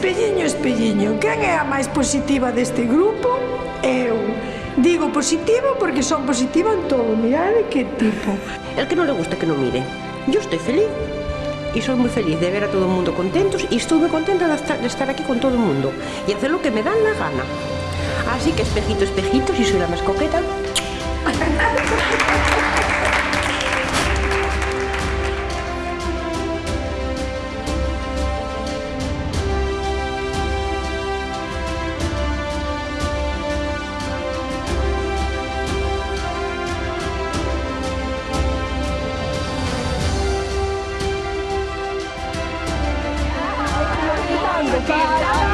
Espelliño, espelliño, quen é a máis positiva deste grupo? Eu. Digo positivo porque son positiva en todo, mirade que tipo. El que non le gusta que non mire. Yo estoy feliz e soy moi feliz de ver a todo o mundo contentos e estou moi contenta de estar, de estar aquí con todo o mundo e hacer lo que me dan la gana. Así que espejito, espejito, si soy la máis coqueta. Tchau.